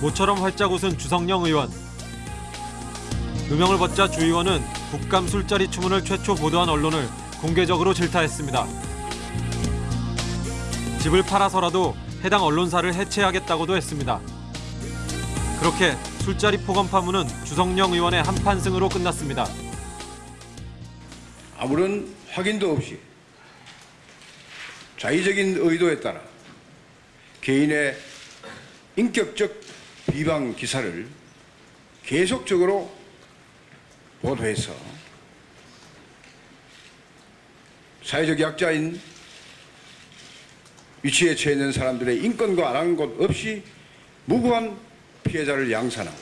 모처럼 활짝 웃은 주성영 의원. 누명을 벗자 주 의원은 국감 술자리 추문을 최초 보도한 언론을 공개적으로 질타했습니다. 집을 팔아서라도 해당 언론사를 해체하겠다고도 했습니다. 그렇게 술자리 폭언 파문은 주성영 의원의 한판승으로 끝났습니다. 아무런 확인도 없이 자의적인 의도에 따라 개인의 인격적 비방 기사를 계속적으로 보도해서 사회적 약자인 위치에 처해 있는 사람들의 인권과 아랑한 것 없이 무고한 피해자를 양산하고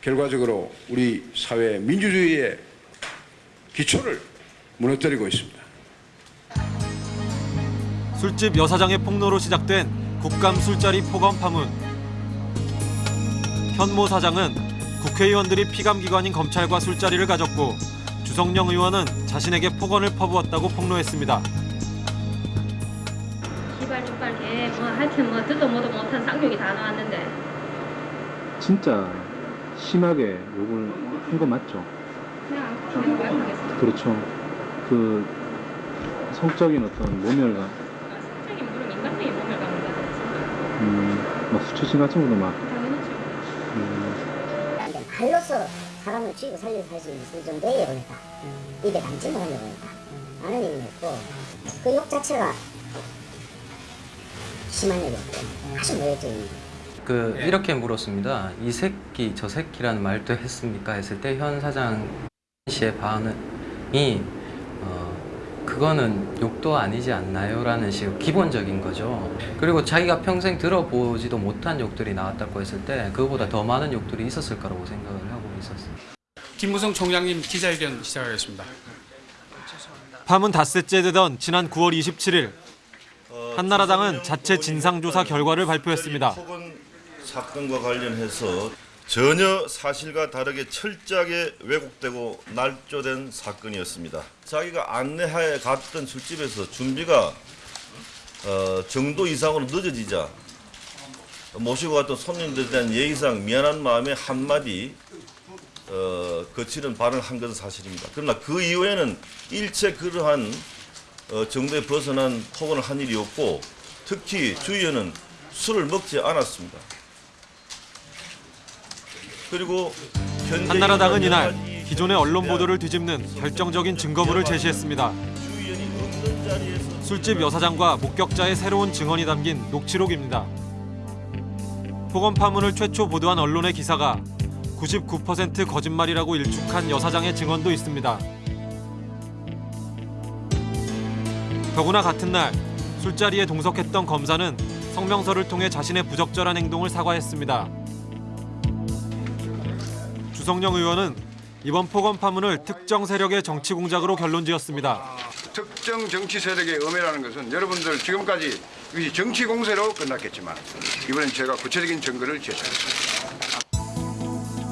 결과적으로 우리 사회 민주주의의 기초를 무너뜨리고 있습니다. 술집 여사장의 폭로로 시작된 국감 술자리 폭언 파문. 현모 사장은 국회의원들이 피감기관인 검찰과 술자리를 가졌고 주성영 의원은 자신에게 폭언을 퍼부었다고 폭로했습니다. 이발 이빨에 뭐 하여튼 뭐 듣도 뭐도 못한 쌍욕이 다 나왔는데 진짜 심하게 욕을 한 거 맞죠? 그냥 말하겠습니다. 그렇죠. 그 성적인 어떤 모멸감, 성적인 물은 인간적인 몸을 가는 음, 막 수치심 같은 것도 막, 당연하죠. 음, 그러니까 사람을 죽이고 살리고 살수 있을 정도의 욕을 했다. 입에 담지 못한 욕을 했다. 라는 얘기를 했고 그 욕 자체가 심한 욕이었고 아주 모욕적인 그 이렇게 물었습니다. 이 새끼 저 새끼라는 말도 했습니까? 했을 때 현 사장 씨의 반응이 어, 그거는 욕도 아니지 않나요?라는 식으로 기본적인 거죠. 그리고 자기가 평생 들어보지도 못한 욕들이 나왔다고 했을 때 그거보다 더 많은 욕들이 있었을 거라고 생각을 하고 있었어요. 김무성 총장님 기자회견 시작하겠습니다. 파문 닷새째 되던 지난 9월 27일 한나라당은 자체 진상조사 결과를 발표했습니다. 폭언 사건과 관련해서 전혀 사실과 다르게 철저하게 왜곡되고 날조된 사건이었습니다. 자기가 안내하에 갔던 술집에서 준비가 어, 정도 이상으로 늦어지자 모시고 갔던 손님들에 대한 예의상 미안한 마음에 한마디 어, 거치는 발언을 한 것은 사실입니다. 그러나 그 이후에는 일체 그러한 어, 정도에 벗어난 폭언을 한 일이 없고 특히 주의원은 술을 먹지 않았습니다. 그리고 한나라당은 이날 기존의 언론 보도를 뒤집는 결정적인 증거물을 제시했습니다. 술집 여사장과 목격자의 새로운 증언이 담긴 녹취록입니다. 폭언 파문을 최초 보도한 언론의 기사가 99% 거짓말이라고 일축한 여사장의 증언도 있습니다. 더구나 같은 날 술자리에 동석했던 검사는 성명서를 통해 자신의 부적절한 행동을 사과했습니다. 주성영 의원은 이번 폭언 파문을 특정 세력의 정치 공작으로 결론지었습니다. 특정 정치 세력의 음해라는 것은 여러분들 지금까지 정치 공세로 끝났겠지만 이번엔 제가 구체적인 증거를 제시하겠습니다.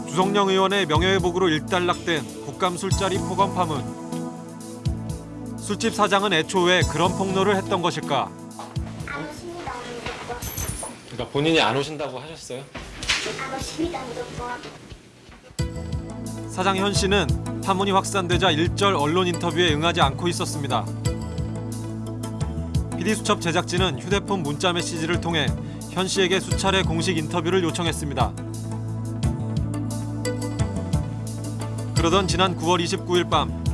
주성영 의원의 명예회복으로 일단락된 국감 술자리 폭언 파문. 술집 사장은 애초 왜 그런 폭로를 했던 것일까? 그러니까 본인이 안 오신다고 하셨어요? 안 오십니다 무조건 사장 현 씨는 파문이 확산되자 일절 언론 인터뷰에 응하지 않고 있었습니다. PD수첩 제작진은 휴대폰 문자 메시지를 통해 현 씨에게 수차례 공식 인터뷰를 요청했습니다. 그러던 지난 9월 29일 밤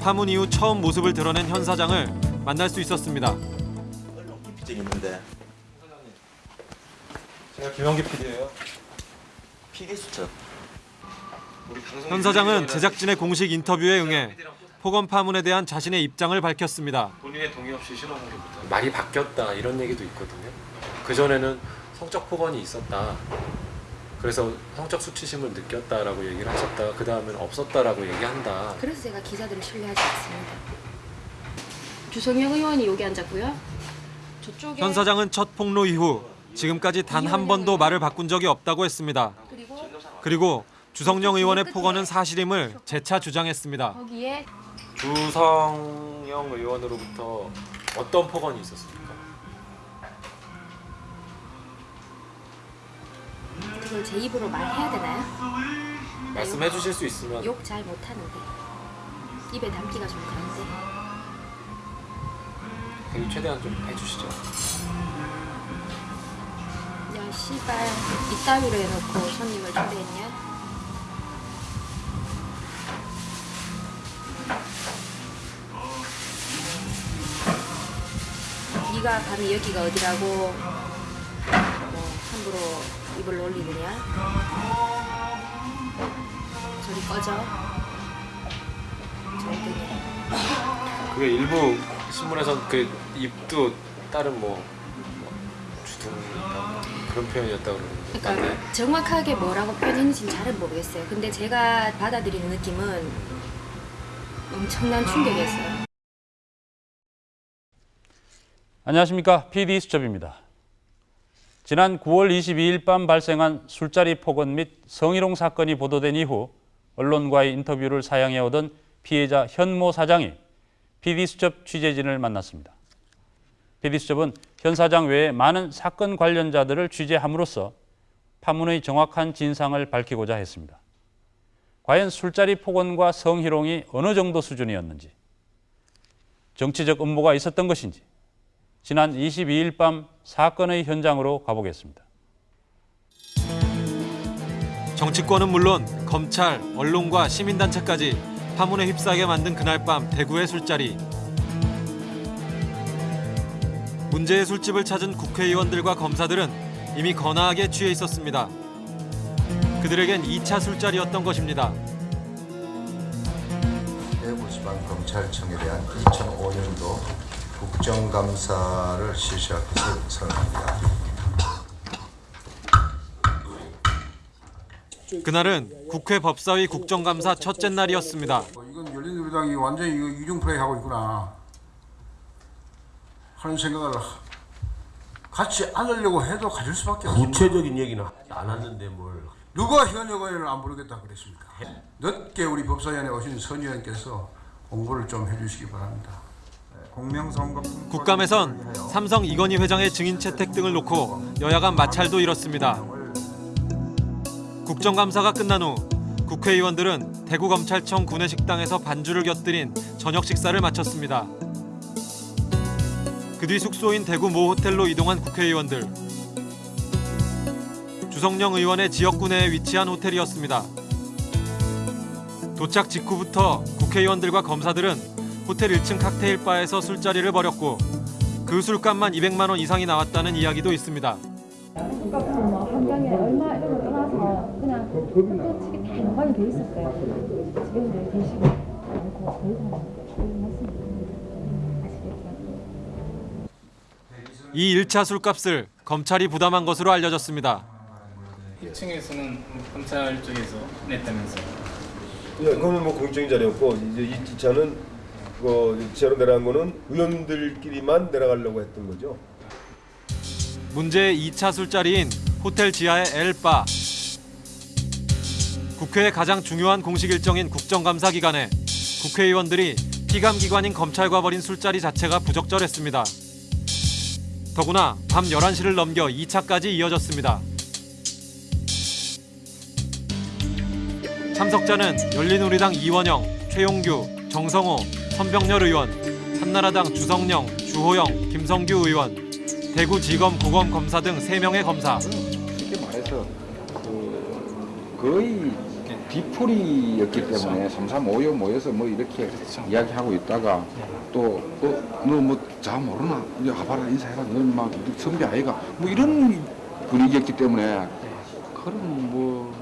파문 이후 처음 모습을 드러낸 현 사장을 만날 수 있었습니다. 있는데 제가 김영기 PD예요. PD 수첩 현 사장은 제작진의 공식 인터뷰에 응해 폭언 파문에 대한 자신의 입장을 밝혔습니다. 본인의 동의 없이 신어본 게 말이 바뀌었다 이런 얘기도 있거든요. 그 전에는 성적 폭언이 있었다. 그래서 성적 수치심을 느꼈다라고 얘기를 하셨다가 그 다음에는 없었다라고 얘기한다. 그래서 제가 기자들을 신뢰하지 않습니다. 주성영 의원이 여기 앉았고요. 저쪽에 현 사장은 첫 폭로 이후 지금까지 단 한 번도 말을 바꾼 적이 없다고 했습니다. 그리고 그리고 주성영 의원의 폭언은 사실임을 재차 주장했습니다. 거기에 주성영 의원으로부터 어떤 폭언이 있었습니까? 그걸 제 입으로 말해야 되나요? 말씀해 주실 수 있으면 욕 잘 못하는데 입에 담기가 좀 그런데 그 최대한 좀 해주시죠. 야 씨발 이따위로 해놓고 손님을 초대했냐? 네가 감히 여기가 어디라고 뭐 함부로 입을 놀리느냐? 저리 꺼져 절등해 그게 일부 신문에선 그 입도 다른 뭐, 뭐 주둥 뭐 그런 표현이었다 그러는데 그러니까 정확하게 뭐라고 표현했는지는 잘은 모르겠어요. 근데 제가 받아들이는 느낌은 엄청난 충격이었어요. 안녕하십니까 PD 수첩입니다. 지난 9월 22일 밤 발생한 술자리 폭언 및 성희롱 사건이 보도된 이후 언론과의 인터뷰를 사양해 오던 피해자 현모 사장이 PD 수첩 취재진을 만났습니다. PD 수첩은 현 사장 외에 많은 사건 관련자들을 취재함으로써 파문의 정확한 진상을 밝히고자 했습니다. 과연 술자리 폭언과 성희롱이 어느 정도 수준이었는지, 정치적 음모가 있었던 것인지, 지난 22일 밤 사건의 현장으로 가보겠습니다. 정치권은 물론 검찰, 언론과 시민단체까지 파문에 휩싸게 만든 그날 밤 대구의 술자리. 문제의 술집을 찾은 국회의원들과 검사들은 이미 거나하게 취해 있었습니다. 그들에겐 2차 술자리였던 것입니다. 대구지방 검찰청에 대한 2005년도 국정감사를 실시할 것을 선언합니다. 그날은 국회 법사위 국정감사 첫째 날이었습니다. 이건 열린우리당이 완전히 이중 플레이 하고 있구나 하는 생각을 같이 안으려고 해도 가질 수밖에 없습니다. 구체적인 얘기는 안 하는데 뭘 누가 현역 의원을 안 부르겠다 그랬습니까? 늦게 우리 법사위원회 오신 선 의원께서 공부를 좀 해주시기 바랍니다. 국감에선 삼성 이건희 회장의 증인 채택 등을 놓고 여야 간 마찰도 일었습니다. 국정감사가 끝난 후 국회의원들은 대구검찰청 구내식당에서 반주를 곁들인 저녁 식사를 마쳤습니다. 그 뒤 숙소인 대구 모 호텔로 이동한 국회의원들. 주성령 의원의 지역구 내에 위치한 호텔이었습니다. 도착 직후부터 국회의원들과 검사들은 호텔 1층 칵테일 바에서 술자리를 벌였고 그 술값만 200만 원 이상이 나왔다는 이야기도 있습니다. 술값도 뭐 한 병에 얼마 이런 거 떠나서 그냥 또 치기 다 연관이 돼 있었어요. 지금도 계시고 않고 더 이상? 이 1차 술값을 검찰이 부담한 것으로 알려졌습니다. 1층에서는 검찰 쪽에서 냈다면서요. 예, 그거는 뭐 공적인 자리였고 이제 이 차는 그 지하로 내려간 거는 의원들끼리만 내려가려고 했던 거죠. 문제의 2차 술자리인 호텔 지하의 엘바. 국회의 가장 중요한 공식 일정인 국정감사 기간에 국회의원들이 피감기관인 검찰과 벌인 술자리 자체가 부적절했습니다. 더구나 밤 11시를 넘겨 2차까지 이어졌습니다. 참석자는 열린우리당 이원영, 최용규, 정성호, 선병렬 의원, 한나라당 주성령, 주호영, 김성규 의원, 대구지검 고검 검사 등 3명의 검사. 쉽게 말해서 그 거의 뒤풀이였기 때문에 삼삼오오 모여서 뭐 이렇게 이야기하고 있다가 또너뭐잘 모르나? 이제 가봐라 인사해라. 너막 선배 아이가. 뭐 이런 분위기였기 때문에 그런 뭐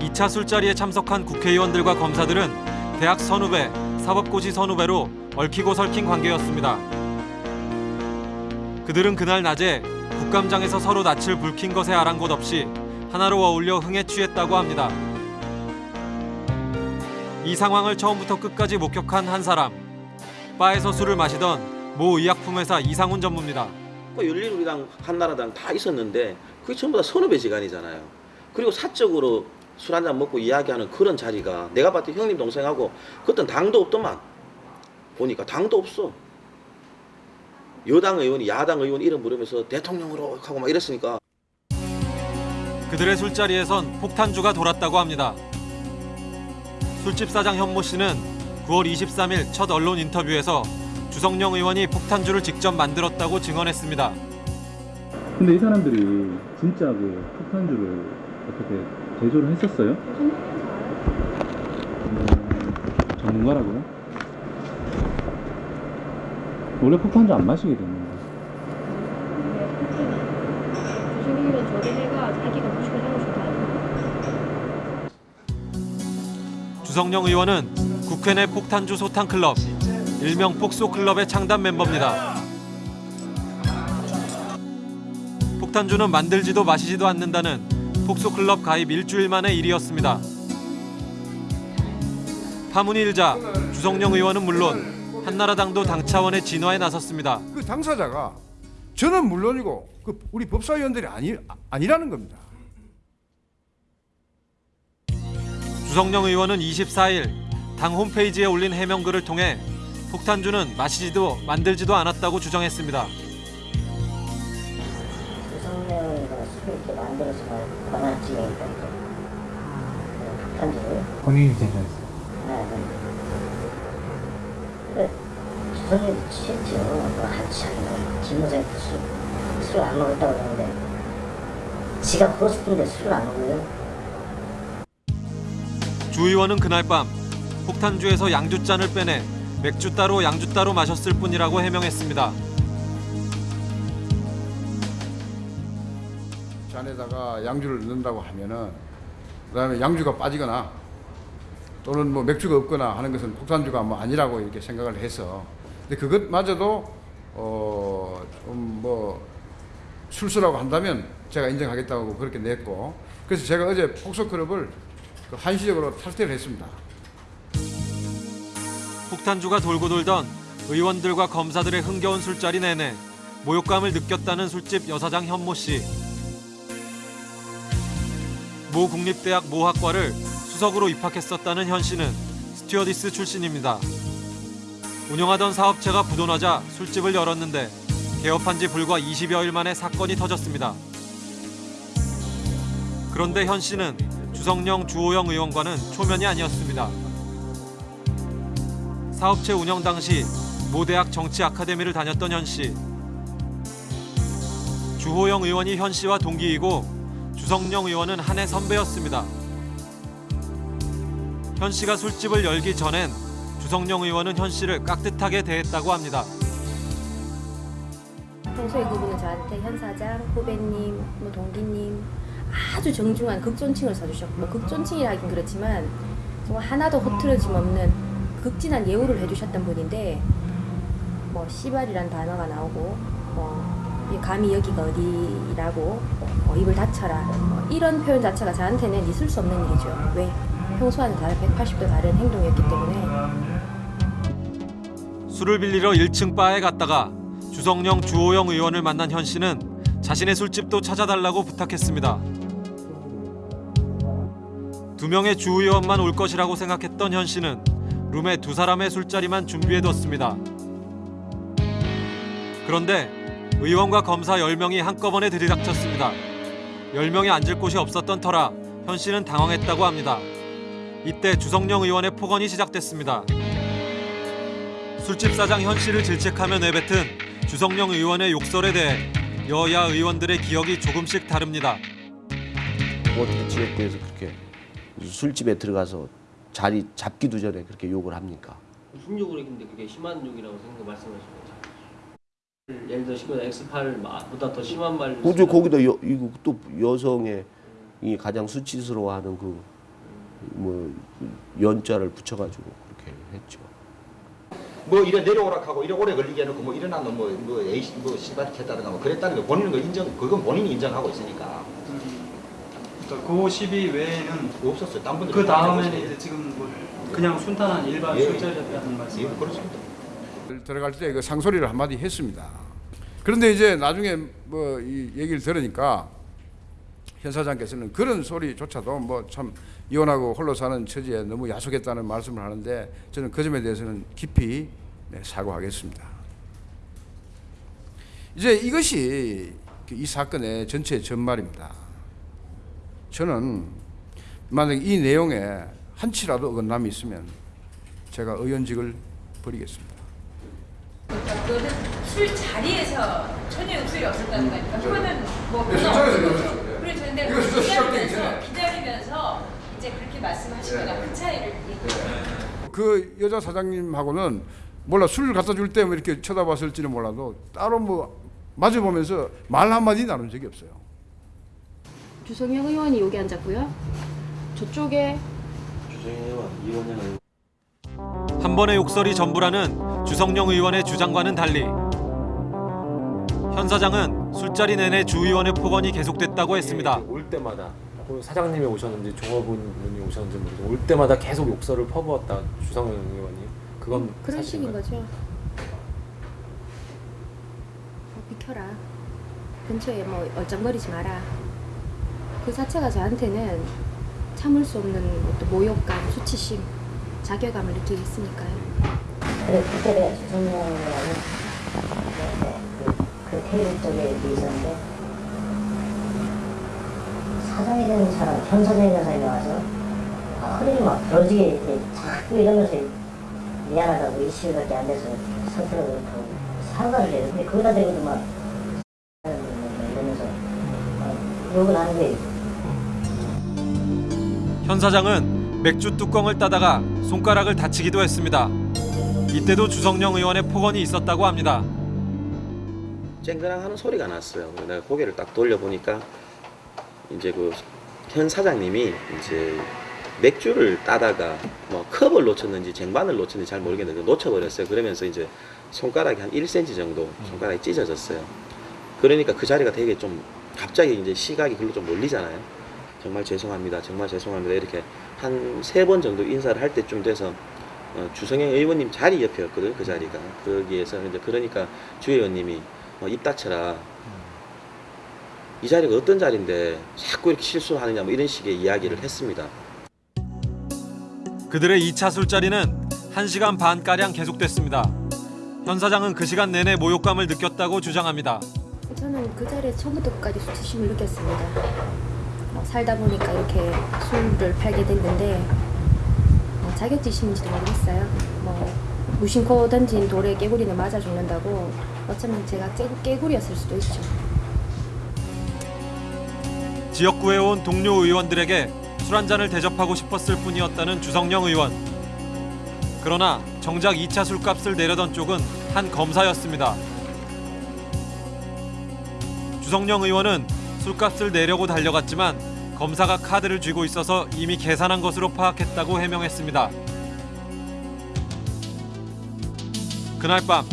2차 술자리에 참석한 국회의원들과 검사들은 대학 선후배, 사법고시 선후배로 얽히고 설킨 관계였습니다. 그들은 그날 낮에 국감장에서 서로 낯을 붉힌 것에 아랑곳 없이 하나로 어울려 흥에 취했다고 합니다. 이 상황을 처음부터 끝까지 목격한 한 사람. 바에서 술을 마시던 모 의약품회사 이상훈 전무입니다. 그 열린우리당, 한나라당 다 있었는데 그게 전부 다 선후배 지간이잖아요. 그리고 사적으로 술 한잔 먹고 이야기하는 그런 자리가 내가 봤을 때 형님 동생하고 그땐 당도 없더만 보니까 당도 없어. 여당 의원이 야당 의원 이름 부르면서 대통령으로 하고 막 이랬으니까 그들의 술자리에선 폭탄주가 돌았다고 합니다. 술집 사장 현모 씨는 9월 23일 첫 언론 인터뷰에서 주성령 의원이 폭탄주를 직접 만들었다고 증언했습니다. 근데 이 사람들이 진짜 그 폭탄주를 어떻게 제조를 했었어요? 음, 전문가라고요? 원래 폭탄주 안 마시게 됐는데 싶다. 주성령 의원은 국회 내 폭탄주 소탕 클럽, 일명 폭소 클럽의 창단 멤버입니다. 폭탄주는 만들지도 마시지도 않는다는 폭소 클럽 가입 일주일 만의 일이었습니다. 파문이 일자 주성령 의원은 물론 한나라당도 당 차원의 진화에 나섰습니다. 그 당사자가 저는 물론이고 그 우리 법사위원들이 아니 아니라는 겁니다. 주성령 의원은 24일 당 홈페이지에 올린 해명글을 통해 폭탄주는 마시지도 만들지도 않았다고 주장했습니다. 술을 이렇게 만들어서 권한집에 있던 편지를 본인이 대전했어요. 주성명이 취했죠. 뭐 한참 집무사에 술, 술을 안 먹었다고 그러는데 지가 먹고 싶은데 술을 안 먹어요. 주 의원은 그날 밤 폭탄주에서 양주잔을 빼내 맥주 따로 양주 따로 마셨을 뿐이라고 해명했습니다. 잔에다가 양주를 넣는다고 하면은 그 다음에 양주가 빠지거나 또는 뭐 맥주가 없거나 하는 것은 폭탄주가 뭐 아니라고 이렇게 생각을 해서 근데 그것마저도 어 좀 뭐 술수라고 한다면 제가 인정하겠다고 그렇게 냈고 그래서 제가 어제 폭소 클럽을 그 한시적으로 탈퇴를 했습니다. 폭탄주가 돌고 돌던 의원들과 검사들의 흥겨운 술자리 내내 모욕감을 느꼈다는 술집 여사장 현모 씨. 모 국립대학 모학과를 수석으로 입학했었다는 현 씨는 스튜어디스 출신입니다. 운영하던 사업체가 부도나자 술집을 열었는데 개업한 지 불과 20여일 만에 사건이 터졌습니다. 그런데 현 씨는 주성령 주호영 의원과는 초면이 아니었습니다. 사업체 운영 당시 모 대학 정치 아카데미를 다녔던 현 씨. 주호영 의원이 현 씨와 동기이고 주성령 의원은 한 해 선배였습니다. 현 씨가 술집을 열기 전엔 주성령 의원은 현 씨를 깍듯하게 대했다고 합니다. 평소에 그분은 저한테 현 사장, 후배님, 뭐 동기님 아주 정중한 극존칭을 써주셨고 뭐 극존칭이라긴 그렇지만 정말 하나도 흐트러짐 없는 극진한 예우를 해주셨던 분인데 뭐 씨발이란 단어가 나오고 뭐이 감히 여기가 어디라고 뭐 입을 닫혀라 뭐 이런 표현 자체가 저한테는 있을 수 없는 일이죠. 왜? 평소와는 다른 180도 다른 행동이었기 때문에 술을 빌리러 1층 바에 갔다가 주성령 주호영 의원을 만난 현 씨는 자신의 술집도 찾아달라고 부탁했습니다. 두 명의 주 의원만 올 것이라고 생각했던 현 씨는 룸에 두 사람의 술자리만 준비해뒀습니다. 그런데 의원과 검사 10명이 한꺼번에 들이닥쳤습니다. 10명이 앉을 곳이 없었던 터라 현 씨는 당황했다고 합니다. 이때 주성령 의원의 폭언이 시작됐습니다. 술집 사장 현 씨를 질책하며 내뱉은 주성령 의원의 욕설에 대해 여야 의원들의 기억이 조금씩 다릅니다. 어떻게 지역구에서 그렇게 술집에 들어가서 자리 잡기도 전에 그렇게 욕을 합니까? 무슨 욕을 했는데 그게 심한 욕이라고 생각 말씀하시는 거죠? 예를 들어 시면 X8보다 더 심한 말. 우주 거기다 여, 이거 또 여성의 이 가장 수치스러워하는 그 뭐 연자를 붙여가지고 그렇게 했죠. 뭐 이래 내려오라 하고 이래 오래 걸리게 해놓고 뭐 일어나 뭐뭐 에이시 뭐 씨발 했다든가 뭐 그랬다는 거 본인은 그 인정 그건 본인이 인정하고 있으니까 그 시비 외에는 없었어요. 딴 분들 그 다음에는 이제 지금 뭐 그냥 순탄한 일반 예. 술자리였다는 말씀. 예, 그렇습니다. 들어갈 때 그 상소리를 한마디 했습니다. 그런데 이제 나중에 뭐 이 얘기를 들으니까 현 사장께서는 그런 소리조차도 뭐 참 이혼하고 홀로 사는 처지에 너무 야속했다는 말씀을 하는데 저는 그 점에 대해서는 깊이 네, 사과하겠습니다. 이제 이것이 그이 사건의 전체 전말입니다. 저는 만약 이 내용에 한치라도 어긋남이 있으면 제가 의원직을 버리겠습니다. 그러니까 그거는 술 자리에서 전혀 욕설이 없었다는 거니까 그거는 뭐 네. 네. 그리고 저는데 이거 진짜 시작되기 기다리면서. 기다리면서 이제 그렇게 말씀하시거나 그 차이를 얘기해요. 그 여자 사장님하고는 몰라 술 갖다 줄 때 뭐 이렇게 쳐다봤을지는 몰라도 따로 뭐 마주 보면서 말 한마디 나눈 적이 없어요. 주성영 의원이 여기 앉았고요. 저쪽에 주정현 의원, 이원영 의원. 한 번의 욕설이 전부라는 주성영 의원의 주장과는 달리 현 사장은 술자리 내내 주 의원의 폭언이 계속됐다고 했습니다. 올 때마다 그 사장님이 오셨는지 종업원분이 오셨는지 모르겠는데 올 때마다 계속 욕설을 퍼부었다 주성영 의원이 그건 그런 식인 사실인가요? 거죠. 어, 비켜라. 근처에 뭐 얼쩡거리지 마라. 그 자체가 저한테는 참을 수 없는 어떤 모욕감, 수치심, 자괴감을 느끼게 했으니까요. 그래 그때 내가 주성영이라는 그, 그 테이블 쪽에 있었는데 사장이 되는 사람, 현 사장이 되는 사람이 와서 허리를 막 부러지게 이렇게 자꾸 이러면서 미안하다고 일시일밖에 안 돼서 상태가 그렇다고 사과를 해요. 근데 거기다 대고도 막 이러면서 막 욕을 하는 거예요. 현 사장은 맥주 뚜껑을 따다가 손가락을 다치기도 했습니다. 이때도 주성영 의원의 폭언이 있었다고 합니다. 쨍그랑 하는 소리가 났어요. 내가 고개를 딱 돌려보니까 이제 그 현 사장님이 이제 맥주를 따다가 뭐 컵을 놓쳤는지 쟁반을 놓쳤는지 잘 모르겠는데 놓쳐버렸어요. 그러면서 이제 손가락이 한 1cm 정도 손가락이 찢어졌어요. 그러니까 그 자리가 되게 좀 갑자기 이제 시각이 글로 좀 몰리잖아요. 정말 죄송합니다. 정말 죄송합니다. 이렇게 한 세 번 정도 인사를 할 때쯤 돼서 어, 주성영 의원님 자리 옆이었거든요. 그 자리가. 거기에서 이제 그러니까 주 의원님이 어, 입 닥쳐라. 이 자리가 어떤 자리인데 자꾸 이렇게 실수를 하느냐 뭐 이런 식의 이야기를 했습니다. 그들의 2차 술자리는 1시간 반가량 계속됐습니다. 현 사장은 그 시간 내내 모욕감을 느꼈다고 주장합니다. 저는 그 자리에 처음부터 끝까지 수치심을 느꼈습니다. 뭐 살다 보니까 이렇게 술을 팔게 됐는데 뭐 자격지심인지도 모르겠어요. 뭐 무심코 던진 돌에 깨구리는 맞아 죽는다고 어쩌면 제가 깨, 깨구리였을 수도 있죠. 지역구에 온 동료 의원들에게 술 한 잔을 대접하고 싶었을 뿐이었다는 주성영 의원. 그러나 정작 2차 술값을 내려던 쪽은 한 검사였습니다. 주성영 의원은 술값을 내려고 달려갔지만 검사가 카드를 쥐고 있어서 이미 계산한 것으로 파악했다고 해명했습니다. 그날 밤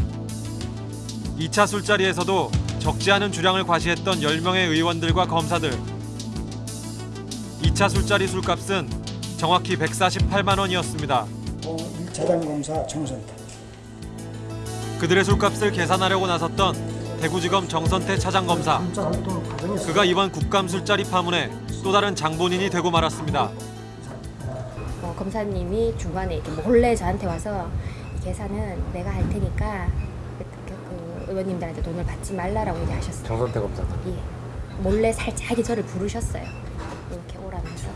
2차 술자리에서도 적지 않은 주량을 과시했던 10명의 의원들과 검사들 2차 술자리 술값은 정확히 148만 원이었습니다. 자장검사 정선태 그들의 술값을 계산하려고 나섰던 대구지검 정선태 차장검사. 그가 이번 국감 술자리 파문에 또 다른 장본인이 되고 말았습니다. 어, 검사님이 중간에 이렇게 몰래 저한테 와서 이 계산은 내가 할 테니까 그, 의원님들한테 돈을 받지 말라라고 얘기하셨어요. 정선태 검사. 예. 몰래 살짝이 저를 부르셨어요. 이렇게 오라면서.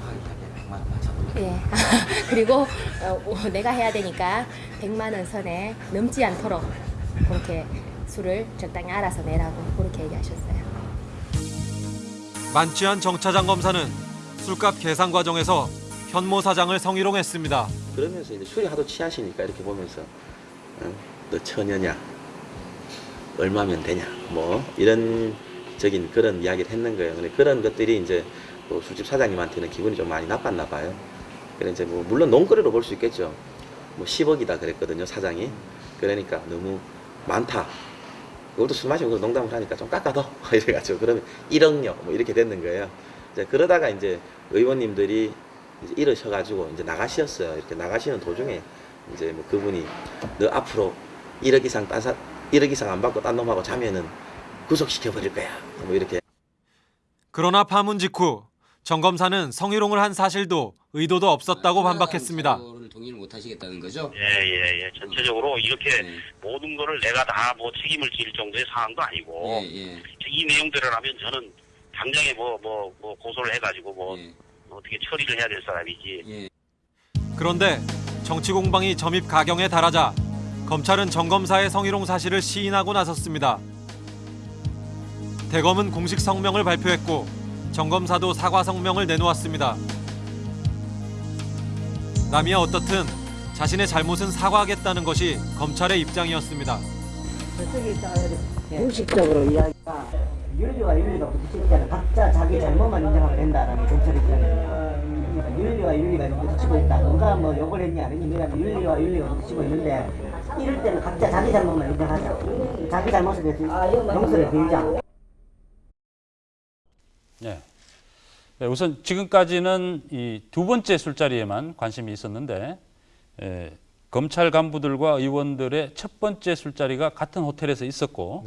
예. 그리고 어, 어, 내가 해야 되니까 100만 원 선에 넘지 않도록 그렇게 술을 적당히 알아서 내라고 그렇게 얘기하셨어요. 만취한 정 차장 검사는 술값 계산 과정에서 현모 사장을 성희롱했습니다. 그러면서 이제 술이 하도 취하시니까 이렇게 보면서 어, 너 처녀냐 얼마면 되냐 뭐 이런 적인 그런 이야기를 했는 거예요. 근데 그런 것들이 이제 뭐 술집 사장님한테는 기분이 좀 많이 나빴나 봐요. 그래 이제 뭐 물론 농거리로 볼 수 있겠죠. 뭐 10억이다 그랬거든요 사장이. 그러니까 너무 많다. 그것도 술 마시고 농담을 하니까 좀 깎아더 이래가지고 그러면 1억요 뭐 이렇게 됐는 거예요. 이제 그러다가 이제 의원님들이 이제 이러셔가지고 이제 나가시었어요. 이렇게 나가시는 도중에 이제 뭐 그분이 너 앞으로 1억 이상 딴 사, 1억 이상 안 받고 딴 놈하고 자면은 구속시켜 버릴 거야. 뭐 이렇게 그러나 파문 직후 정 검사는 성희롱을 한 사실도 의도도 없었다고 반박했습니다. 동의를 못 하시겠다는 거죠? 예, 예, 예. 전체적으로 이렇게 모든 거를 내가 다 뭐 책임을 질 정도의 상황도 아니고 예, 예. 이 내용대로라면 저는 당장에 뭐 뭐 뭐 고소를 해가지고 뭐 어떻게 처리를 해야 될 사람이지. 그런데 정치 공방이 점입 가경에 달하자 검찰은 정 검사의 성희롱 사실을 시인하고 나섰습니다. 대검은 공식 성명을 발표했고 정검사도 사과 성명을 내놓았습니다. 남이야 어떻든 자신의 잘못은 사과하겠다는 것이 검찰의 입장이었습니다. 공식적으로 이야기가 윤리와 윤리가 때는 각자 자기 잘못만 인정하면 된다라는 검찰 입장이에요. 윤리와 윤리가 부딪히고 있다. 누가 뭐 욕을 했냐 왜냐면 윤리와 윤리가 부딪히고 있는데 이럴 때는 각자 자기 잘못만 인정하자. 자기 잘못에 대해서 용서를 빌자. 네. 네, 우선 지금까지는 이 두 번째 술자리에만 관심이 있었는데 에, 검찰 간부들과 의원들의 첫 번째 술자리가 같은 호텔에서 있었고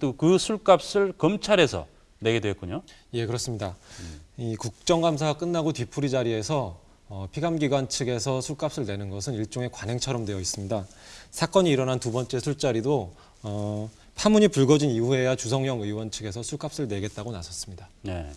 또그 술값을 검찰에서 내게 되었군요. 예, 그렇습니다. 이 국정감사가 끝나고 뒤풀이 자리에서 어, 피감기관 측에서 술값을 내는 것은 일종의 관행처럼 되어 있습니다. 사건이 일어난 두 번째 술자리도 어, 파문이 불거진 이후에야 주성영 의원 측에서 술값을 내겠다고 나섰습니다. 네.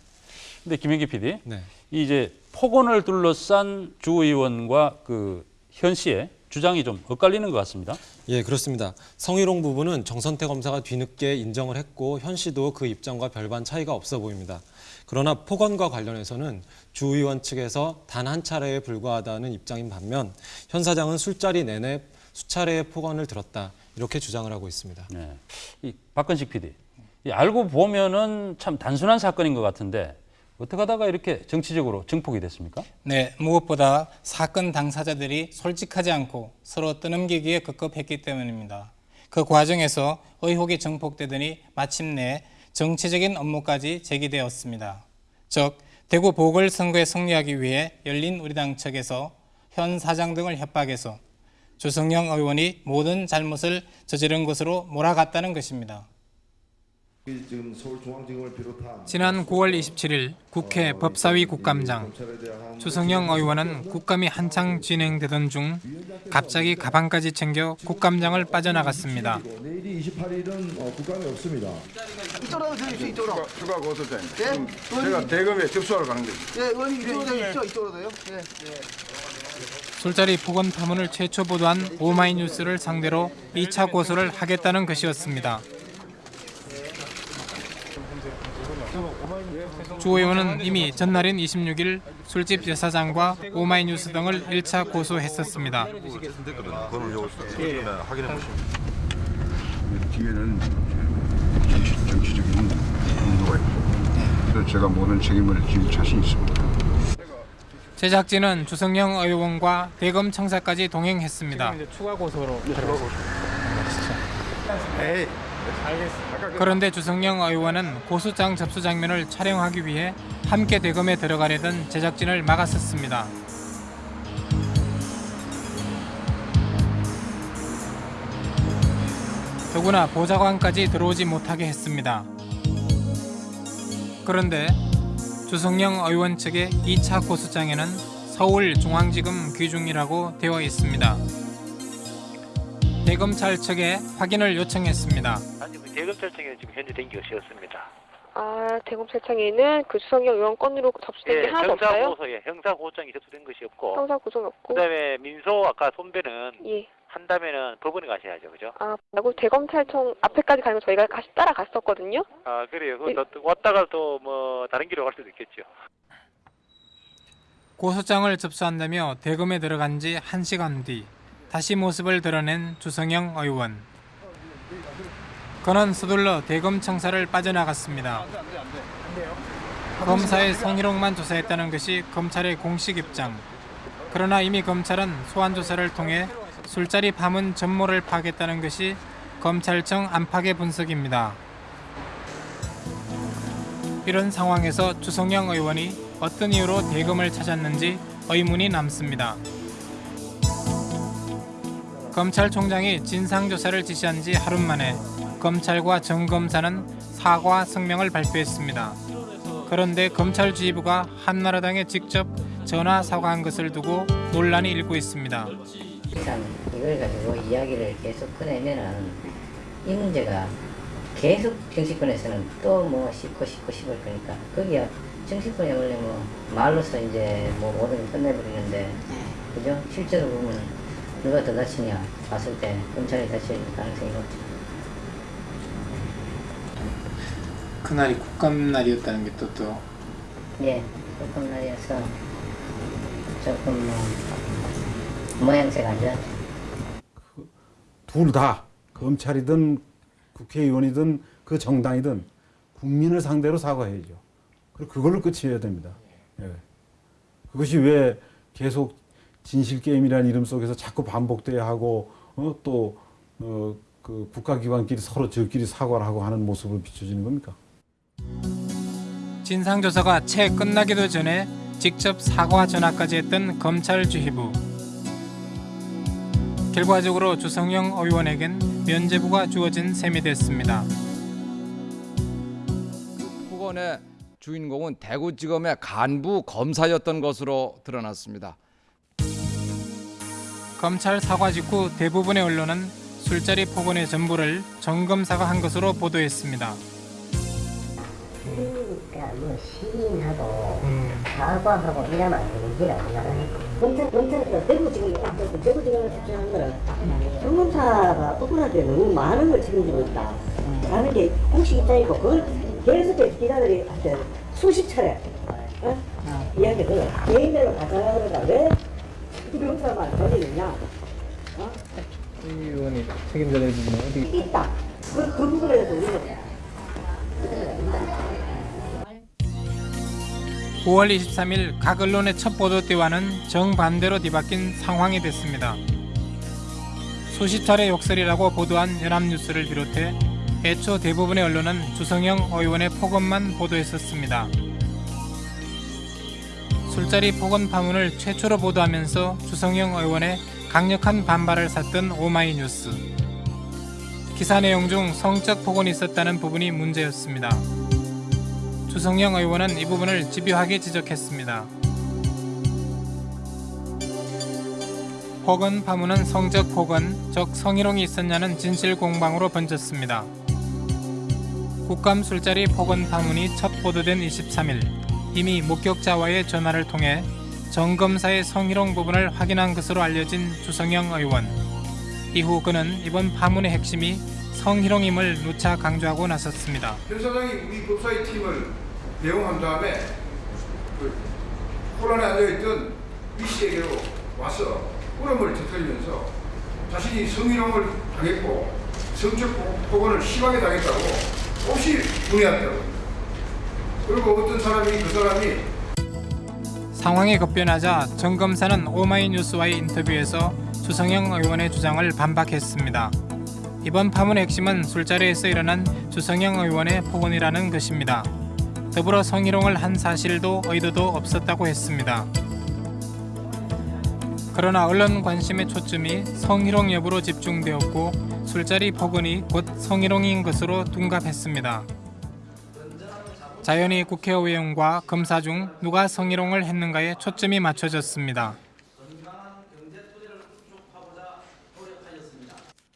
근데 김현기 PD, 네. 이 이제 폭언을 둘러싼 주 의원과 그 현 씨의 주장이 좀 엇갈리는 것 같습니다. 예, 그렇습니다. 성희롱 부분은 정선태 검사가 뒤늦게 인정을 했고 현 씨도 그 입장과 별반 차이가 없어 보입니다. 그러나 폭언과 관련해서는 주 의원 측에서 단 한 차례에 불과하다는 입장인 반면 현 사장은 술자리 내내 수차례의 폭언을 들었다 이렇게 주장을 하고 있습니다. 네. 이 박건식 PD, 이 알고 보면은 참 단순한 사건인 것 같은데 어떻게 하다가 이렇게 정치적으로 증폭이 됐습니까? 네, 무엇보다 사건 당사자들이 솔직하지 않고 서로 떠넘기기에 급급했기 때문입니다. 그 과정에서 의혹이 증폭되더니 마침내 정치적인 업무까지 제기되었습니다. 즉, 대구 보궐선거에 승리하기 위해 열린 우리당 측에서 현 사장 등을 협박해서 주성영 의원이 모든 잘못을 저지른 것으로 몰아갔다는 것입니다. 지난 9월 27일 국회 법사위 국감장 주성영 의원은 국감이 한창 진행되던 중 갑자기 가방까지 챙겨 국감장을 빠져나갔습니다. 내일이 28일은 어, 국감이 없습니다. 이쪽으로 이쪽으로 추가 고소장. 예? 제가 대검에 접수하러 가는 거죠. 예 의원님 이쪽으로 되십시오 이쪽으로 돼요 예. 술자리 폭언 파문을 최초 보도한 오마이뉴스를 상대로 2차 고소를 하겠다는 것이었습니다. 주 의원은 이미 전날인 26일 술집 여사장과 오마이뉴스 등을 1차 고소했었습니다. 뒤에는 정치, 그래서 제가 모든 책임을 질 자신 있습니다. 제작진은 주성영 의원과 대검 청사까지 동행했습니다. 추가 고소로 에이, 그런데 주성영 의원은 고소장 접수 장면을 촬영하기 위해 함께 대검에 들어가려던 제작진을 막았었습니다. 더구나 보좌관까지 들어오지 못하게 했습니다. 그런데 주성영 의원 측의 2차 고소장에는 서울중앙지검 귀중이라고 되어 있습니다. 대검찰 측에 확인을 요청했습니다. 아니 그 대검찰청에 지금 현재 된게 없었습니다. 아, 대검찰청에는 그 주성영 의원 건으로 접수된 게 하나도 없어요? 형사고소에 형사 고소장이 접수된 것이 없고 형사 구속이 없고? 그다음에 민소 아까 손배는 예. 한다면은 법원에 가셔야죠, 그죠? 아, 그리고 대검찰청 앞에까지 가면 저희가 같이 따라갔었거든요? 아 그래요. 그또 왔다가 또 뭐 다른 길로 갈 수도 있겠죠. 고소장을 접수한다며 대검에 들어간 지 1시간 뒤 다시 모습을 드러낸 주성영 의원. 그는 서둘러 대검 청사를 빠져나갔습니다. 검사의 성희롱만 조사했다는 것이 검찰의 공식 입장. 그러나 이미 검찰은 소환 조사를 통해 술자리 파문 전모를 파겠다는 것이 검찰청 안팎의 분석입니다. 이런 상황에서 주성영 의원이 어떤 이유로 대검을 찾았는지 의문이 남습니다. 검찰총장이 진상조사를 지시한 지 하루 만에 검찰과 정 검사는 사과 성명을 발표했습니다. 그런데 검찰 지휘부가 한나라당에 직접 전화 사과한 것을 두고 논란이 일고 있습니다. 일단 이걸 가지고 이야기를 계속 꺼내면은 이 문제가 계속 정치권에서는 또 뭐 씹고 씹고 씹을 거니까 거기야 정치권이 원래 뭐 말로서 이제 뭐 모든 걸 끝내버리는데 그죠? 실제로 보면 누가 더 다치냐 봤을 때 검찰이 다칠 가능성이 높죠. 그날이 국감날이었다는 게 또 또 예, 조금 날이어서 조금 뭐 모양새가 안 좋았죠. 둘다 검찰이든 국회의원이든 그 정당이든 국민을 상대로 사과해야죠. 그리고 그걸로 끝이어야 됩니다. 예. 그것이 왜 계속 진실 게임이라는 이름 속에서 자꾸 반복돼야 하고 어, 또 어, 그 국가기관끼리 서로 저끼리 사과를 하고 하는 모습을 비춰지는 겁니까? 진상조사가 채 끝나기도 전에 직접 사과 전화까지 했던 검찰 주휘부. 결과적으로 주성영 의원에겐 면죄부가 주어진 셈이 됐습니다. 폭언의 주인공은 대구지검의 간부 검사였던 것으로 드러났습니다. 검찰 사과 직후 대부분의 언론은 술자리 폭언의 전부를 정 검사가 한 것으로 보도했습니다. 그러니까 뭐 시인하고 사과하고 이러면 안 되는 길 아니야. 검찰, 검찰에서 대구 지금, 대구 지금을 집중한 거는 정검사가 억울하게 너무 많은 걸 책임지고 있다. 라는 게 공식 입장이고, 그걸 계속 기자들이 한테 수십 차례, 어? 이야기를 개인별로 가져가는 거다. 왜 검사만 걸리느냐? 어? 의원이 책임져야 되는 어디 있다. 그, 그 부분에 대해서 우리는 9월 23일 각 언론의 첫 보도 때와는 정반대로 뒤바뀐 상황이 됐습니다. 수십 차례 욕설이라고 보도한 연합뉴스를 비롯해 애초 대부분의 언론은 주성영 의원의 폭언만 보도했었습니다. 술자리 폭언 파문을 최초로 보도하면서 주성영 의원의 강력한 반발을 샀던 오마이뉴스. 기사 내용 중 성적 폭언이 있었다는 부분이 문제였습니다. 주성영 의원은 이 부분을 집요하게 지적했습니다. 폭언 파문은 성적 폭언, 즉 성희롱이 있었냐는 진실 공방으로 번졌습니다. 국감 술자리 폭언 파문이 첫 보도된 23일 이미 목격자와의 전화를 통해 정 검사의 성희롱 부분을 확인한 것으로 알려진 주성영 의원. 이후 그는 이번 파문의 핵심이 성희롱임을 누차 강조하고 나섰습니다. 현 사장이 우리 법사위 팀을 대응한 다음에 그 혼란에 앉아있던 이 씨에게로 와서 울음을 터뜨리면서 자신이 성희롱을 당했고 성적 폭언을 심하게 당했다고 없이 문의한다고 그리고 어떤 사람이 그 사람이 상황이 급변하자 정 검사는 오마이뉴스와의 인터뷰에서 주성영 의원의 주장을 반박했습니다. 이번 파문의 핵심은 술자리에서 일어난 주성영 의원의 폭언이라는 것입니다. 더불어 성희롱을 한 사실도 의도도 없었다고 했습니다. 그러나 언론 관심의 초점이 성희롱 여부로 집중되었고 술자리 폭언이 곧 성희롱인 것으로 둔갑했습니다. 자연히 국회의원과 검사 중 누가 성희롱을 했는가에 초점이 맞춰졌습니다.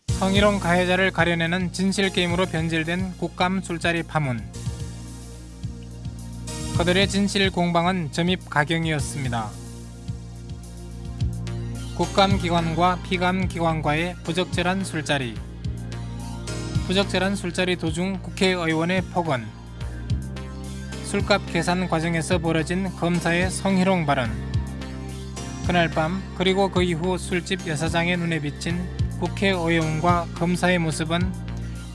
성희롱 가해자를 가려내는 진실게임으로 변질된 국감 술자리 파문. 그들의 진실 공방은 점입 가경이었습니다. 국감기관과 피감기관과의 부적절한 술자리. 부적절한 술자리 도중 국회의원의 폭언. 술값 계산 과정에서 벌어진 검사의 성희롱 발언. 그날 밤 그리고 그 이후 술집 여사장의 눈에 비친 국회의원과 검사의 모습은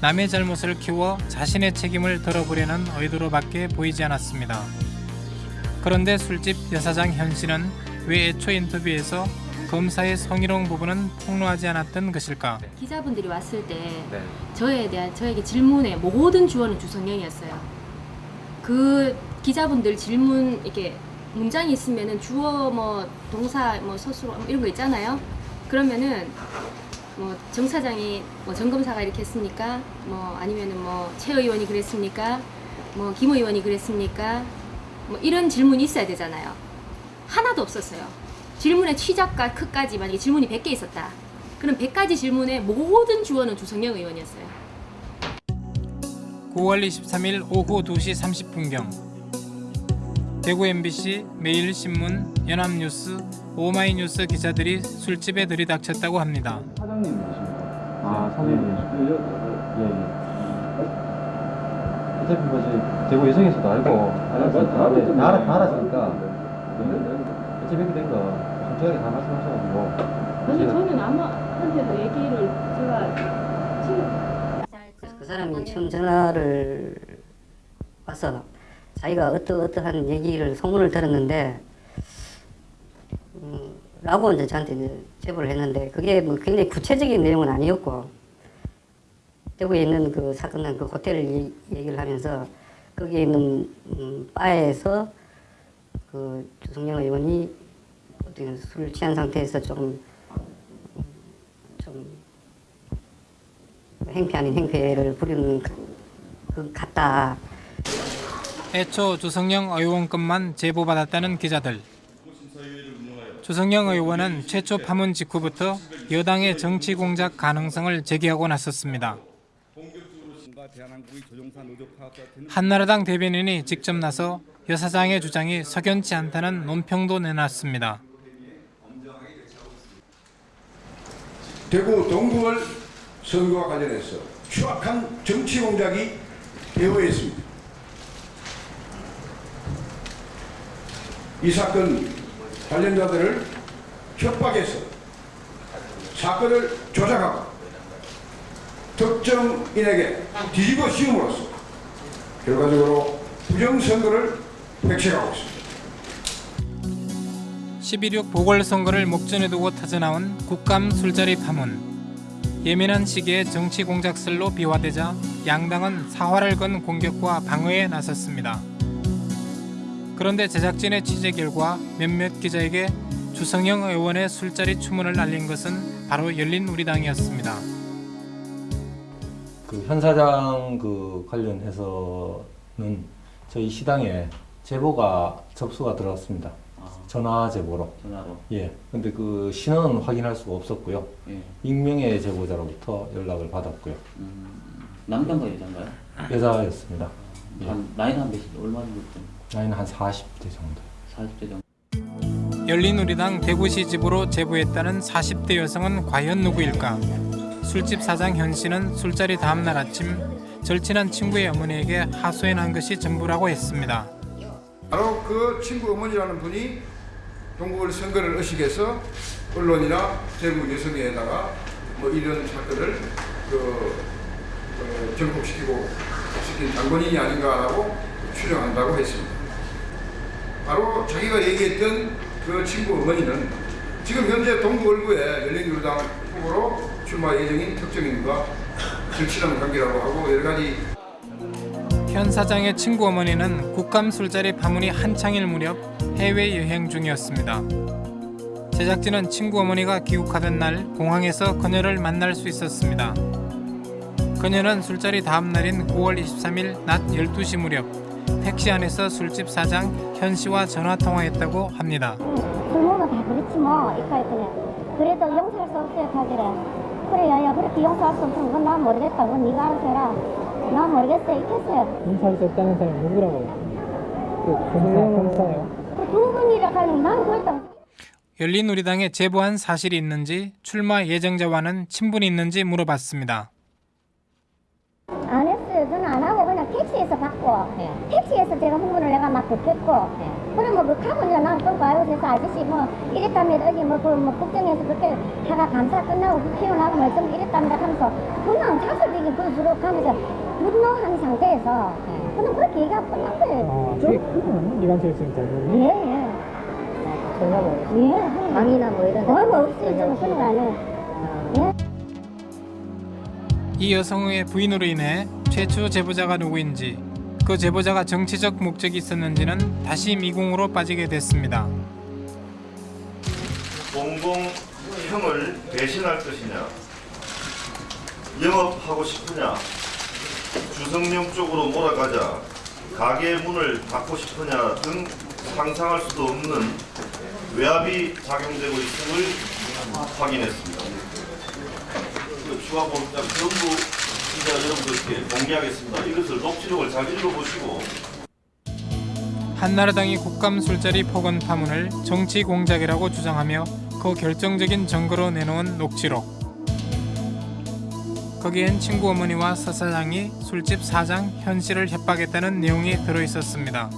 남의 잘못을 키워 자신의 책임을 덜어보려는 의도로밖에 보이지 않았습니다. 그런데 술집 여사장 현 씨는 왜 애초 인터뷰에서 검사의 성희롱 부분은 폭로하지 않았던 것일까? 기자분들이 왔을 때 네. 저에 대한 저에게 질문의 모든 주어는 주성영이었어요. 그 기자분들 질문 이렇게 문장이 있으면은 주어 뭐 동사 뭐 서술어 뭐 이런 거 있잖아요. 그러면은 뭐 정 사장이 뭐 정 검사가 이렇게 했습니까? 뭐 아니면은 뭐 최 의원이 그랬습니까? 뭐 김 의원이 그랬습니까? 뭐 이런 질문이 있어야 되잖아요. 하나도 없었어요. 질문의 시작과 끝까지 만약에 질문이 100개 있었다. 그럼 100가지 질문의 모든 주어는 주성영 의원이었어요. 9월 23일 오후 2시 30분경 대구 MBC, 매일신문, 연합뉴스, 오마이뉴스 기자들이 술집에 들이닥쳤다고 합니다. 아, 사장님이시고 예, 예. 어차피 뭐 이제 대구 예정에서도 알고 알았으니까. 네, 다, 알아, 다 알았으니까. 네. 어차피 이렇게 된거 솔직하게 다 말씀하셔가지고. 아니 저는 아무한테도 얘기를 제가 지금 그 사람이 처음 전화를 와서 자기가 어떠 어떠한 얘기를 소문을 들었는데 음, 라고 이제 저한테 이제 제보를 했는데 그게 뭐 굉장히 구체적인 내용은 아니었고 대구에 있는 그 사건 그 호텔을 얘- 얘기를 하면서 거기에 있는 음, 바에서 그 주성영 의원이 어떻게 술 취한 상태에서 좀좀 행패 아닌 행패를 부리는 그 같다. 애초 주성영 의원급만 제보받았다는 기자들. 주성영 의원은 최초 파문 직후부터 여당의 정치 공작 가능성을 제기하고 나섰습니다. 한나라당 대변인이 직접 나서 여 사장의 주장이 석연치 않다는 논평도 내놨습니다. 대구 동구월 선거와 관련해서 추악한 정치 공작이 되어 있습니다. 이 사건 관련자들을 협박해서 사건을 조작하고 특정인에게 뒤집어 씌움으로써 결과적으로 부정선거를 획책하고 있습니다. 11.6 보궐선거를 목전에 두고 터져나온 국감 술자리 파문. 예민한 시기에 정치 공작설로 비화되자 양당은 사활을 건 공격과 방어에 나섰습니다. 그런데 제작진의 취재 결과 몇몇 기자에게 주성영 의원의 술자리 추문을 알린 것은 바로 열린우리당이었습니다. 그 현 사장 그 관련해서는 저희 시당에 제보가 접수가 들어왔습니다. 전화 제보로. 전화로. 예. 근데 그 신원은 확인할 수가 없었고요. 예. 익명의 제보자로부터 연락을 받았고요. 남자인가요, 여자인가요? 여자였습니다. 예. 한 나이는 한 몇이 얼마 정도 좀? 나이는 한 40대 정도. 40대 정도. 열린우리당 대구시 집으로 제보했다는 40대 여성은 과연 누구일까? 술집 사장 현 씨는 술자리 다음 날 아침 절친한 친구의 어머니에게 하소연한 것이 전부라고 했습니다. 바로 그 친구 어머니라는 분이 동구월 선거를 의식해서 언론이나 대구 여성에다가 뭐 이런 사건을 그 어, 전폭시키고 시킨 장본인이 아닌가라고 추정한다고 했습니다. 바로 자기가 얘기했던 그 친구 어머니는 지금 현재 동구월구에 열린우리당 후보로 출마 예정인 특정인과 절친한 관계라고 하고 여러 가지 현 사장의 친구 어머니는 국감 술자리 파문이 한창일 무렵 해외 여행 중이었습니다. 제작진은 친구 어머니가 귀국하던 날 공항에서 그녀를 만날 수 있었습니다. 그녀는 술자리 다음 날인 9월 23일 낮 12시 무렵 택시 안에서 술집 사장 현 씨와 전화 통화했다고 합니다. 부모는 다 그렇지 뭐 이까 그래도 용서할 수 없어요 하길래. 그래 야 야 그렇게 용서할 수 없으면 그건 난 모르겠다 그건 네가 알아서 해라 난 모르겠어 했어요. 인사할 수 없다는 사람이 누구라고요? 그 조성영 형사요? 두 분이라 하니 난 그랬다 열린우리당에 제보한 사실이 있는지 출마 예정자와는 친분이 있는지 물어봤습니다. 안 했어요. 저는 안 하고 그냥 택시에서 받고. 택 시에서 제가 홍보를 내가 막 듣겠고 그러면 그 가고 이제 난 끌고 알고 그래서 아저씨 뭐 이랬다면 어디 뭐그 뭐 국정에서 그렇게 하가 감사 끝나고 국회의원하고 뭐좀 이랬답니다 하면서 그냥 자설되게 그 주로 가면서 분노한 상태에서 그냥 그렇게 얘기하고 끝난 거예요. 그게 그건 이관철 씨는 잘 모르는 예예. 전화 예 강의나 뭐 이런 거 없어요. 저는 그런 거안 해요 예. 이 여성의 부인으로 인해 최초 제보자가 누구인지 그 제보자가 정치적 목적이 있었는지는 다시 미궁으로 빠지게 됐습니다. 공공형을 배신할 것이냐 영업하고 싶으냐 주성령 쪽으로 몰아가자 가게 문을 닫고 싶으냐 등 상상할 수도 없는 외압이 작용되고 있음을 확인했습니다. 그 추가 보장 전부 제가 여러분들께 공개하겠습니다. 이것을 녹취록을 잘 읽어보시고 한나라당이 국감 술자리 폭언 파문을 정치 공작이라고 주장하며 그 결정적인 증거로 내놓은 녹취록. 거기엔 친구 어머니와 서 사장이 술집 사장 현 씨를 협박했다는 내용이 들어 있었습니다.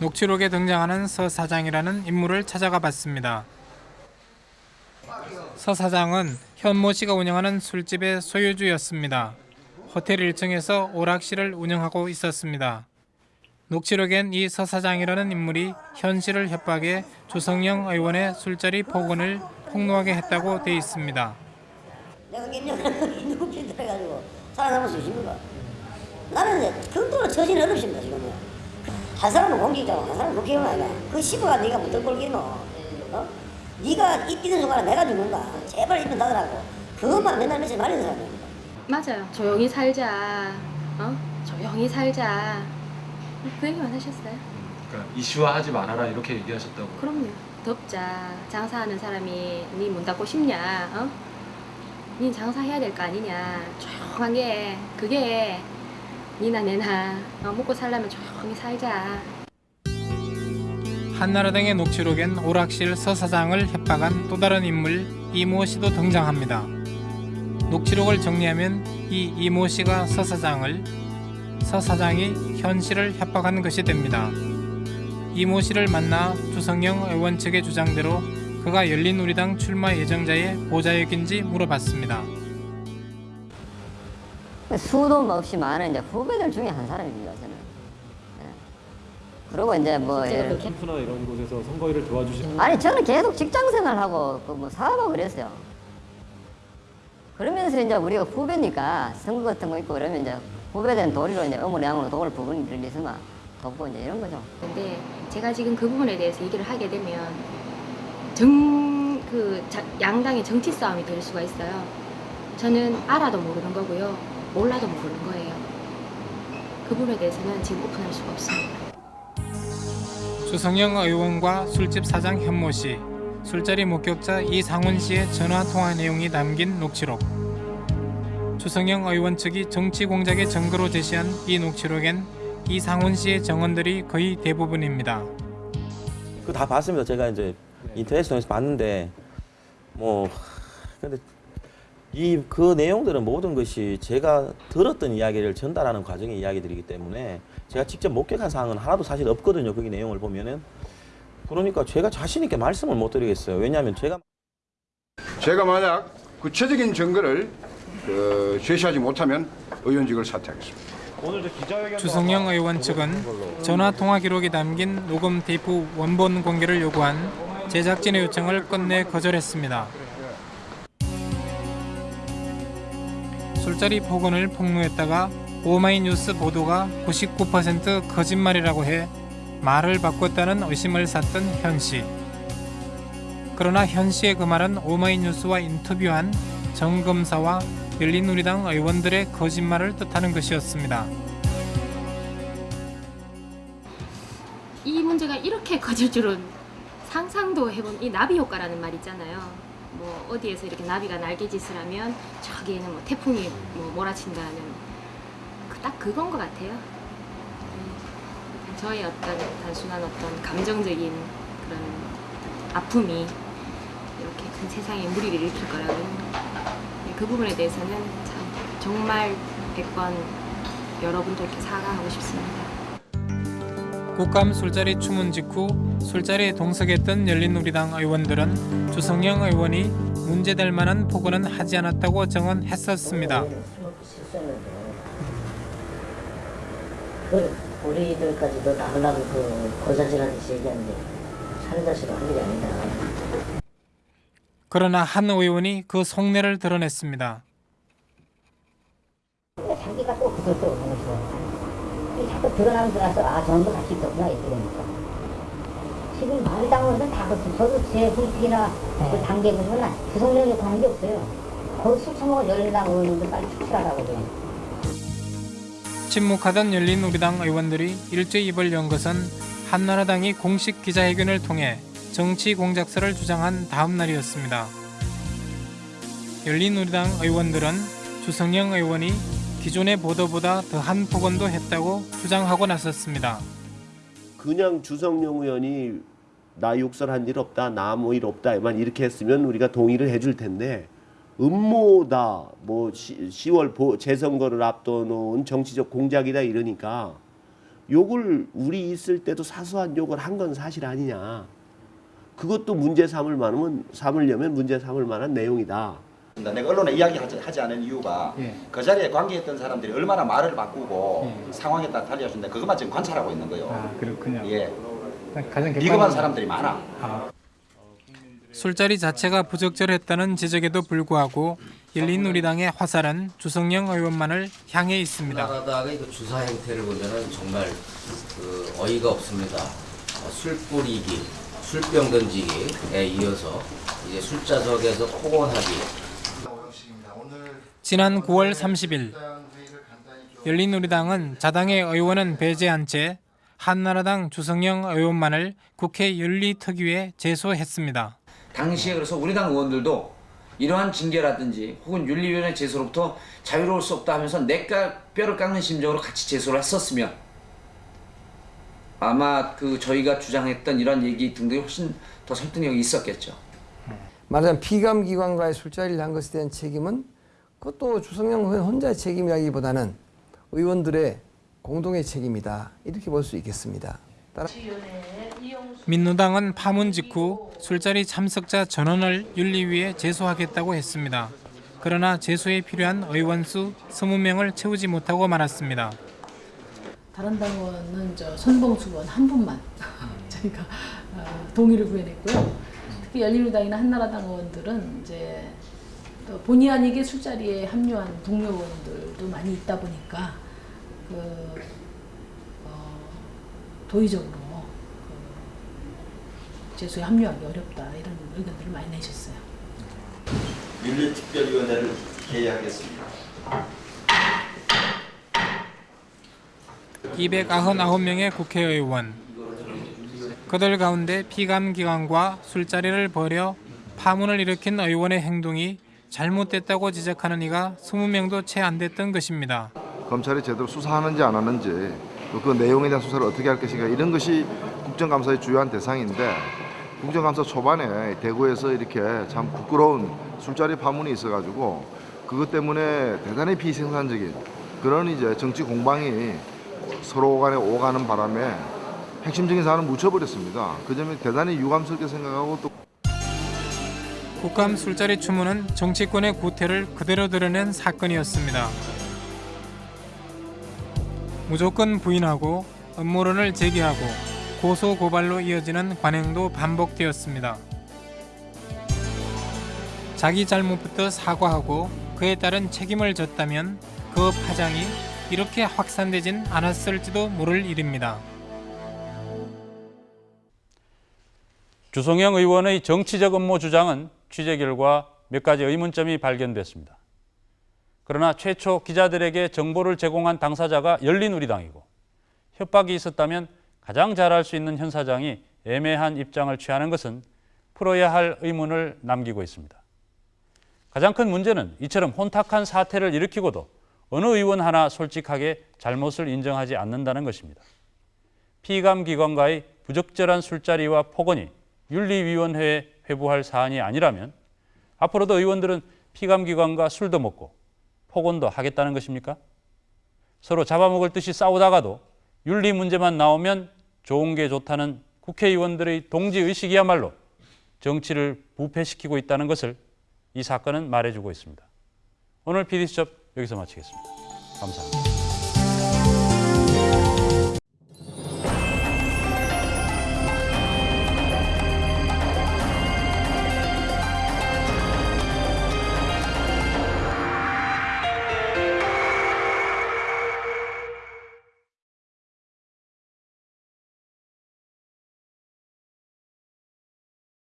녹취록에 등장하는 서 사장이라는 인물을 찾아가 봤습니다. 서 사장은 현모 씨가 운영하는 술집의 소유주였습니다. 호텔 1층에서 오락실을 운영하고 있었습니다. 녹취록엔 이 서 사장이라는 인물이 현 씨를 협박해 조성영 의원의 술자리 폭언을 폭로하게 했다고 돼 있습니다. 내가 몇년 눈빛 들어가지고 살아남을 수 있습니까? 나는 이제 극도로 처진 어렵습니다 지금. 한 사람은 공직자고 한 사람은. 그 시부가 네가 무슨? 어? 네가 입 뛰는 순간에 내가 죽는다. 제발 입좀 닫으라고. 그것만 맨날 며칠 말리는 사람이야. 맞아요. 조용히 살자. 어? 조용히 살자. 그 얘기만 하셨어요. 그러니까 이슈화하지 말아라 이렇게 얘기하셨다고. 그럼요. 덥자. 장사하는 사람이 니문 닫고 싶냐? 어? 니 장사해야 될 거 아니냐? 조용하게. 그게 니나 내나 어, 먹고 살려면 조용히 살자. 한나라당의 녹취록엔 오락실 서 사장을 협박한 또 다른 인물 이모 씨도 등장합니다. 녹취록을 정리하면 이 이모 씨가 서 사장을 서 사장이 현 씨를 협박한 것이 됩니다. 이모 씨를 만나 주성영 의원 측의 주장대로 그가 열린우리당 출마 예정자의 보좌역인지 물어봤습니다. 수도 없이 많은 이제 후배들 중에 한 사람입니다 저는. 예. 그리고 이제 뭐 예를- 캠프나 이런 곳에서 선거일을 도와주시는 아니 저는 계속 직장 생활하고 그 뭐 사업하고 그랬어요. 그러면서 이제 우리가 후배니까 선거 같은 거 있고 그러면 이제 후배된 도리로 이제 어머니 양으로 도울 부분이 있으면 돕고 이제 이런 거죠. 근데 제가 지금 그 부분에 대해서 얘기를 하게 되면 정, 그 자- 양당의 정치 싸움이 될 수가 있어요. 저는 알아도 모르는 거고요. 몰라도 모르는 거예요. 그 부분에 대해서는 지금 오픈할 수가 없습니다. 주성영 의원과 술집 사장 현모 씨, 술자리 목격자 이상훈 씨의 전화 통화 내용이 담긴 녹취록. 주성영 의원 측이 정치 공작의 증거로 제시한 이 녹취록엔 이상훈 씨의 정언들이 거의 대부분입니다. 그거 다 봤습니다. 제가 이제 인터넷 통해서 봤는데 뭐 근데 이 그 내용들은 모든 것이 제가 들었던 이야기를 전달하는 과정의 이야기들이기 때문에 제가 직접 목격한 사항은 하나도 사실 없거든요. 거기 내용을 보면은 그러니까 제가 자신 있게 말씀을 못 드리겠어요. 왜냐하면 제가 제가 만약 구체적인 증거를 그 제시하지 못하면 의원직을 사퇴하겠습니다. 주성영 의원 측은 전화 통화 기록이 담긴 녹음 테이프 원본 공개를 요구한 제작진의 요청을 끝내 거절했습니다. 술자리 폭언을 폭로했다가 오마이뉴스 보도가 99% 거짓말이라고 해 말을 바꿨다는 의심을 샀던 현 씨. 그러나 현 씨의 그 말은 오마이뉴스와 인터뷰한 정 검사와 열린우리당 의원들의 거짓말을 뜻하는 것이었습니다. 이 문제가 이렇게 커질 줄은 상상도 해본 이 나비 효과라는 말 있잖아요. 뭐 어디에서 이렇게 나비가 날개짓을 하면 저기에는 뭐 태풍이 뭐 몰아친다는 그 딱 그건 것 같아요. 음, 저의 어떤 단순한 어떤 감정적인 그런 아픔이 이렇게 큰 세상에 무리를 일으킬 거라고 네, 그 부분에 대해서는 참 정말 100번 여러분들께 사과하고 싶습니다. 국감 술자리 추문 직후 술자리에 동석했던 열린우리당 의원들은 주성영 의원이 문제될 만한 폭언은 하지 않았다고 정언했었습니다. 그 우리들까지도 나가려고 그 고사질하듯이 얘기하는데 살다시도 한 일이 아니다. 그러나 한 의원이 그 속내를 드러냈습니다. 자기가 또 그걸 또 보면서 이 자꾸 드러나면 들어가서 아 저놈도 같이 있었구나 이렇게 되니까 지금 마리당원들은 다 그렇고 저도 제 hul픽이나 그 단계 보면 구성력에 관계 없어요. 거기 술 처먹은 열린당 의원님들 빨리 축출하라고 그래. 침묵하던 열린우리당 의원들이 일제 입을 연 것은 한나라당이 공식 기자회견을 통해 정치 공작설을 주장한 다음 날이었습니다. 열린우리당 의원들은 주성영 의원이 기존의 보도보다 더한 폭언도 했다고 주장하고 나섰습니다. 그냥 주성용 의원이 나 욕설한 일 없다, 나 뭐 일 없다만 이렇게 했으면 우리가 동의를 해줄 텐데 음모다, 뭐 시, 10월 보, 재선거를 앞둬놓은 정치적 공작이다 이러니까 욕을 우리 있을 때도 사소한 욕을 한 건 사실 아니냐. 그것도 문제 삼을 만하면 삼으려면 문제 삼을 만한 내용이다. 내가 언론에 이야기하지 하지 않은 이유가 그 자리에 관계했던 사람들이 얼마나 말을 바꾸고 상황에 따라 달려준다 그것만 지금 관찰하고 있는 거예요. 아 그렇군요. 예. 가장 비겁한 사람들이 많아. 술자리 자체가 부적절했다는 지적에도 불구하고 열린우리당의 화살은 주성영 의원만을 향해 있습니다. 나라당의 그 주사 행태를 보면은 정말 그 어이가 없습니다. 어, 술 뿌리기, 술병 던지기에 이어서 이제 술자석에서 폭언하기. 지난 9월 30일 열린우리당은 자당의 의원은 배제한 채 한나라당 주성영 의원만을 국회 윤리특위에 제소했습니다. 당시에 그래서 우리 당 의원들도 이러한 징계라든지 혹은 윤리위원회 제소로부터 자유로울 수 없다 하면서 내가 뼈를 깎는 심정으로 같이 제소를 했었으면 아마 그 저희가 주장했던 이런 얘기 등등이 훨씬 더 설득력이 있었겠죠. 말하자면 피감기관과의 술자리를 한 것에 대한 책임은 그것도 주성영 의원 혼자의 책임이라기보다는 의원들의 공동의 책임이다 이렇게 볼 수 있겠습니다. 따라 민노당은 파문 직후 술자리 참석자 전원을 윤리위에 제소하겠다고 했습니다. 그러나 제소에 필요한 의원 수 20명을 채우지 못하고 말았습니다. 다른 당원은 저 손봉수 의원 한 분만 저희가 어, 동의를 구해냈고요. 특히 열린우리당이나 한나라당 의원들은 이제 또 본의 아니게 술자리에 합류한 동료 의원들도 많이 있다 보니까 그 어, 도의적으로 그 제소에 합류하기 어렵다 이런 의견들을 많이 내셨어요. 윤리특별위원회를 개의하겠습니다. 299명의 국회의원 그들 가운데 피감기관과 술자리를 벌여 파문을 일으킨 의원의 행동이 잘못됐다고 지적하는 이가 20명도 채 안 됐던 것입니다. 검찰이 제대로 수사하는지 안 하는지 또그 내용에 대한 수사를 어떻게 할 것인가 이런 것이 국정감사의 주요한 대상인데 국정감사 초반에 대구에서 이렇게 참 부끄러운 술자리 파문이 있어가지고 그것 때문에 대단히 비생산적인 그런 이제 정치 공방이 서로 간에 오가는 바람에 핵심적인 사안을 묻혀버렸습니다. 그 점이 대단히 유감스럽게 생각하고 또 국감 술자리 추문은 정치권의 구태를 그대로 드러낸 사건이었습니다. 무조건 부인하고 음모론을 제기하고 고소 고발로 이어지는 관행도 반복되었습니다. 자기 잘못부터 사과하고 그에 따른 책임을 졌다면 그 파장이 이렇게 확산되진 않았을지도 모를 일입니다. 주성영 의원의 정치적 음모 주장은 취재 결과 몇 가지 의문점이 발견됐습니다. 그러나 최초 기자들에게 정보를 제공한 당사자가 열린우리당이고 협박이 있었다면 가장 잘할 수 있는 현 사장이 애매한 입장을 취하는 것은 풀어야 할 의문을 남기고 있습니다. 가장 큰 문제는 이처럼 혼탁한 사태를 일으키고도 어느 의원 하나 솔직하게 잘못을 인정하지 않는다는 것입니다. 피감기관과의 부적절한 술자리와 폭언이 윤리위원회에 회부할 사안이 아니라면 앞으로도 의원들은 피감기관과 술도 먹고 폭언도 하겠다는 것입니까? 서로 잡아먹을 듯이 싸우다가도 윤리 문제만 나오면 좋은 게 좋다는 국회의원들의 동지의식이야말로 정치를 부패시키고 있다는 것을 이 사건은 말해주고 있습니다. 오늘 PD수첩 여기서 마치겠습니다. 감사합니다.